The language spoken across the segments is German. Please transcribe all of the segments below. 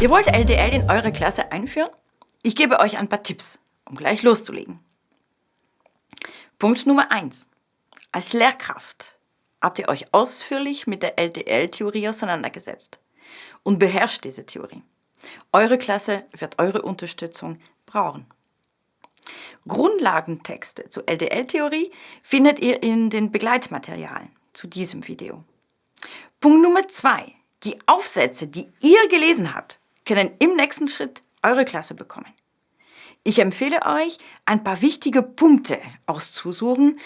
Ihr wollt LDL in eure Klasse einführen? Ich gebe euch ein paar Tipps, um gleich loszulegen. Punkt Nummer 1. Als Lehrkraft habt ihr euch ausführlich mit der LDL-Theorie auseinandergesetzt und beherrscht diese Theorie. Eure Klasse wird eure Unterstützung brauchen. Grundlagentexte zur LDL-Theorie findet ihr in den Begleitmaterialien zu diesem Video. Punkt Nummer 2. Die Aufsätze, die ihr gelesen habt, können im nächsten Schritt eure Klasse bekommen. Ich empfehle euch, ein paar wichtige Punkte auszusuchen,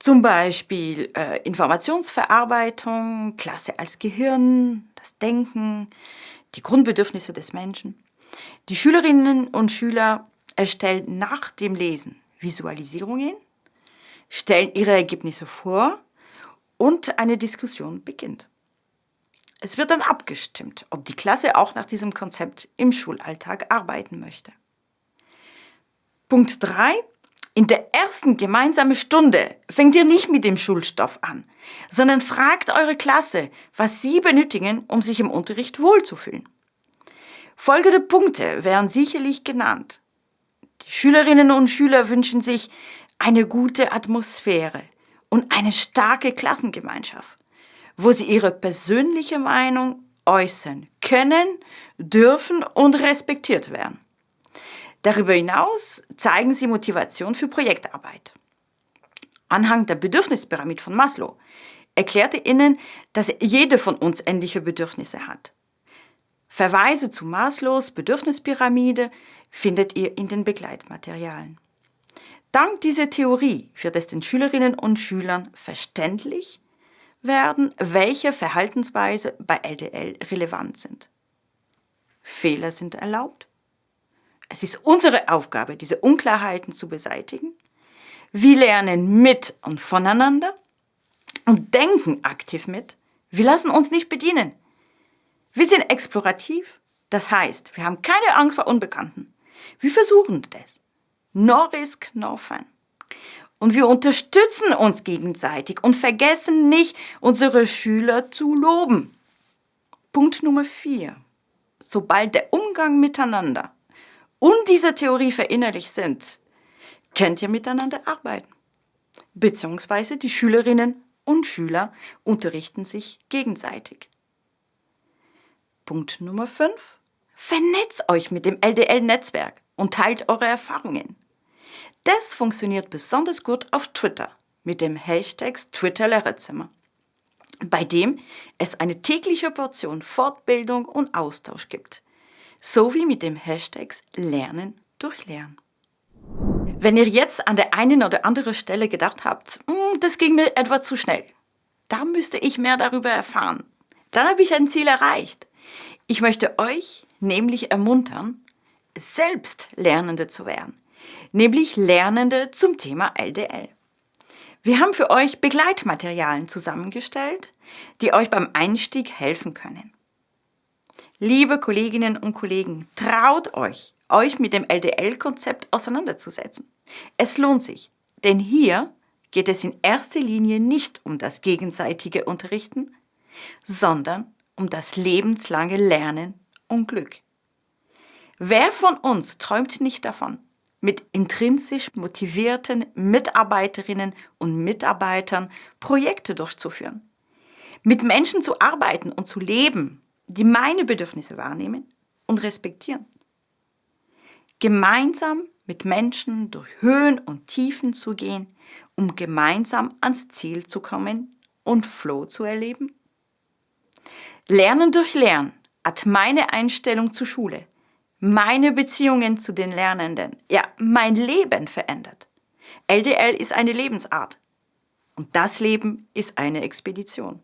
zum Beispiel äh, Informationsverarbeitung, Klasse als Gehirn, das Denken, die Grundbedürfnisse des Menschen. Die Schülerinnen und Schüler erstellen nach dem Lesen Visualisierungen, stellen ihre Ergebnisse vor und eine Diskussion beginnt. Es wird dann abgestimmt, ob die Klasse auch nach diesem Konzept im Schulalltag arbeiten möchte. Punkt 3. In der ersten gemeinsamen Stunde fängt ihr nicht mit dem Schulstoff an, sondern fragt eure Klasse, was sie benötigen, um sich im Unterricht wohlzufühlen. Folgende Punkte werden sicherlich genannt. Die Schülerinnen und Schüler wünschen sich eine gute Atmosphäre und eine starke Klassengemeinschaft wo sie ihre persönliche Meinung äußern können, dürfen und respektiert werden. Darüber hinaus zeigen sie Motivation für Projektarbeit. Anhang der Bedürfnispyramide von Maslow erklärte Ihnen, dass jede von uns ähnliche Bedürfnisse hat. Verweise zu Maslows Bedürfnispyramide findet ihr in den Begleitmaterialien. Dank dieser Theorie wird es den Schülerinnen und Schülern verständlich, werden, welche Verhaltensweise bei LDL relevant sind. Fehler sind erlaubt. Es ist unsere Aufgabe, diese Unklarheiten zu beseitigen. Wir lernen mit und voneinander und denken aktiv mit. Wir lassen uns nicht bedienen. Wir sind explorativ, das heißt, wir haben keine Angst vor Unbekannten. Wir versuchen das. No risk, no fun. Und wir unterstützen uns gegenseitig und vergessen nicht, unsere Schüler zu loben. Punkt Nummer vier. Sobald der Umgang miteinander und diese Theorie verinnerlicht sind, könnt ihr miteinander arbeiten. Beziehungsweise die Schülerinnen und Schüler unterrichten sich gegenseitig. Punkt Nummer 5. Vernetzt euch mit dem LDL-Netzwerk und teilt eure Erfahrungen. Das funktioniert besonders gut auf Twitter mit dem Hashtag Twitter-Lehrerzimmer, bei dem es eine tägliche Portion Fortbildung und Austausch gibt, sowie mit dem Hashtag Lernen durch Lernen. Wenn ihr jetzt an der einen oder anderen Stelle gedacht habt, hm, das ging mir etwa zu schnell, da müsste ich mehr darüber erfahren, dann habe ich ein Ziel erreicht. Ich möchte euch nämlich ermuntern, selbst Lernende zu werden nämlich Lernende zum Thema LDL. Wir haben für euch Begleitmaterialien zusammengestellt, die euch beim Einstieg helfen können. Liebe Kolleginnen und Kollegen, traut euch, euch mit dem LDL-Konzept auseinanderzusetzen. Es lohnt sich, denn hier geht es in erster Linie nicht um das gegenseitige Unterrichten, sondern um das lebenslange Lernen und Glück. Wer von uns träumt nicht davon, mit intrinsisch motivierten Mitarbeiterinnen und Mitarbeitern Projekte durchzuführen. Mit Menschen zu arbeiten und zu leben, die meine Bedürfnisse wahrnehmen und respektieren. Gemeinsam mit Menschen durch Höhen und Tiefen zu gehen, um gemeinsam ans Ziel zu kommen und Flow zu erleben. Lernen durch Lernen hat meine Einstellung zur Schule meine Beziehungen zu den Lernenden, ja, mein Leben verändert. LDL ist eine Lebensart und das Leben ist eine Expedition.